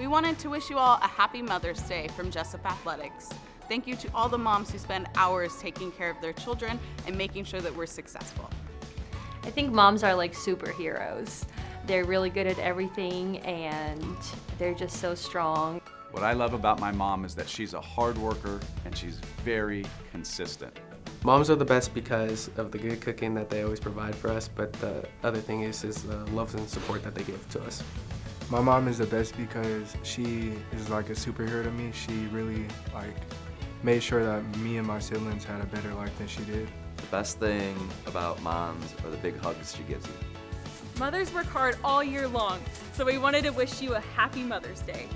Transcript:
We wanted to wish you all a happy Mother's Day from Jessup Athletics. Thank you to all the moms who spend hours taking care of their children and making sure that we're successful. I think moms are like superheroes. They're really good at everything and they're just so strong. What I love about my mom is that she's a hard worker and she's very consistent. Moms are the best because of the good cooking that they always provide for us, but the other thing is, is the love and support that they give to us. My mom is the best because she is like a superhero to me. She really like made sure that me and my siblings had a better life than she did. The best thing about moms are the big hugs she gives you. Mothers work hard all year long, so we wanted to wish you a happy Mother's Day.